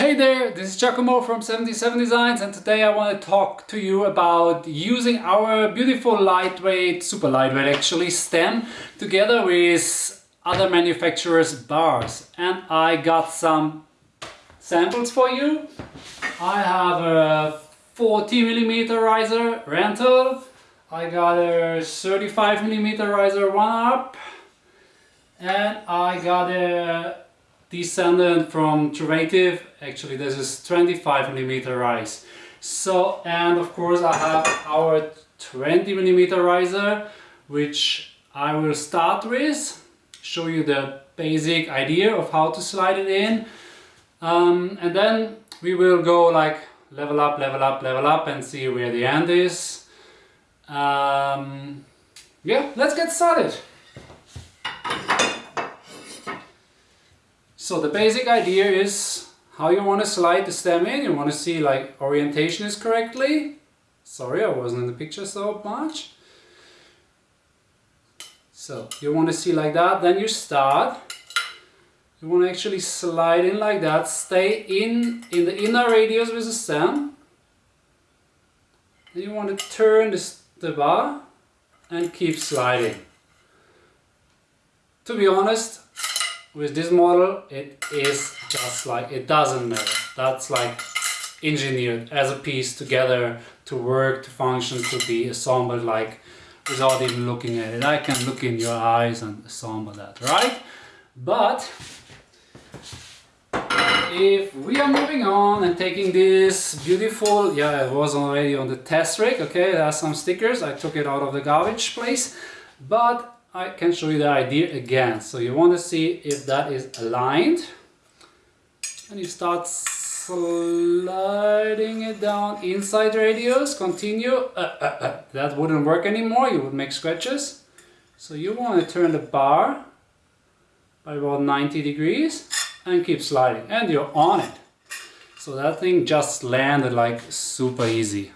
Hey there, this is Giacomo from 77 Designs and today I want to talk to you about using our beautiful lightweight, super lightweight actually, stem together with other manufacturers' bars. And I got some samples for you. I have a 40 millimeter riser Renthal. I got a 35 millimeter riser OneUp. And I got a descendant from Truvativ. Actually, this is 25 millimeter rise. So, and of course I have our 20 millimeter riser, which I will start with, show you the basic idea of how to slide it in. Um, and then we will go like level up, level up, level up and see where the end is. Um, yeah, let's get started. So the basic idea is how you want to slide the stem in. You want to see like orientation is correctly. Sorry, I wasn't in the picture so much. So you want to see like that, then you start. You want to actually slide in like that, stay in, in the inner radius with the stem. Then you want to turn this, the bar and keep sliding. To be honest, with this model it is just like it doesn't matter. That's like engineered as a piece together to work to function to be assembled like without even looking at it. I can look in your eyes and assemble that right? But if we are moving on and taking this beautiful yeah it was already on the test rig okay? There are some stickers. I took it out of the garbage place. But I can show you the idea again. So you want to see if that is aligned. And you start sliding it down inside radius, continue. Uh, uh, uh. That wouldn't work anymore, you would make scratches. So you want to turn the bar by about 90 degrees and keep sliding. And you're on it. So that thing just landed like super easy.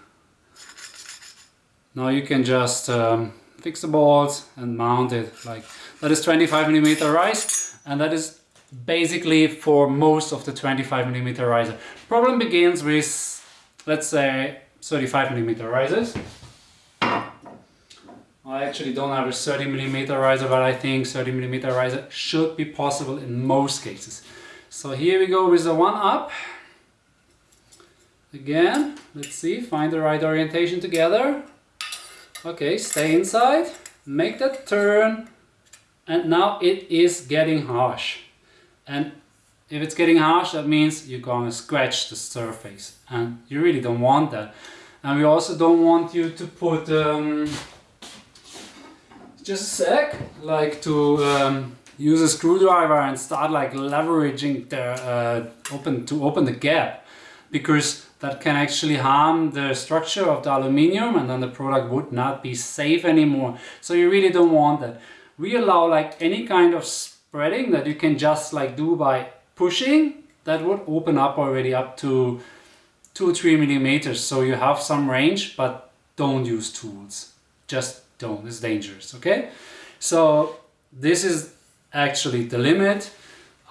Now you can just um, fix the balls and mount it like that is 25 millimeter rise and that is basically for most of the 25 millimeter riser. Problem begins with let's say 35 millimeter risers. I actually don't have a 30 millimeter riser but I think 30 millimeter riser should be possible in most cases. So here we go with the OneUp. Again let's see find the right orientation together Okay, stay inside, make that turn, and now it is getting harsh. And if it's getting harsh, that means you're gonna scratch the surface, and you really don't want that. And we also don't want you to put, um, just a sec, like to um, use a screwdriver and start like leveraging the uh, open to open the gap, because that can actually harm the structure of the aluminium and then the product would not be safe anymore. So you really don't want that. We allow like any kind of spreading that you can just like do by pushing that would open up already up to 2-3 millimeters. So you have some range but don't use tools. Just don't, it's dangerous, okay? So this is actually the limit.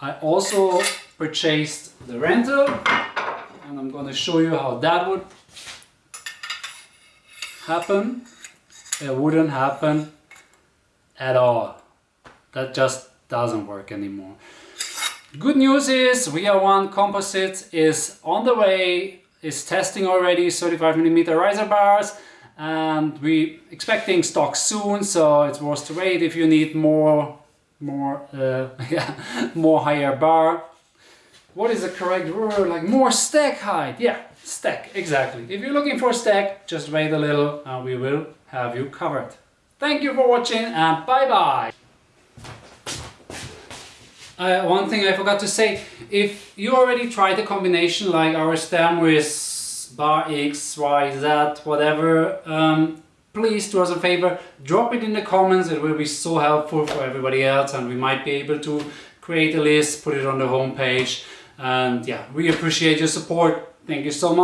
I also purchased the Renthal and I'm going to show you how that would happen. It wouldn't happen at all. That just doesn't work anymore. Good news is VR1 Composite is on the way, is testing already 35 millimeter riser bars and we expecting stock soon so it's worth to wait if you need more more uh, yeah, more higher bar what is the correct word? Like more stack height. Yeah, stack, exactly. If you're looking for stack, just wait a little and we will have you covered. Thank you for watching and bye-bye. Uh, one thing I forgot to say, if you already tried the combination like our stem with bar X, Y, Z, whatever, um, please do us a favor, drop it in the comments, it will be so helpful for everybody else and we might be able to create a list, put it on the homepage and yeah, we appreciate your support. Thank you so much.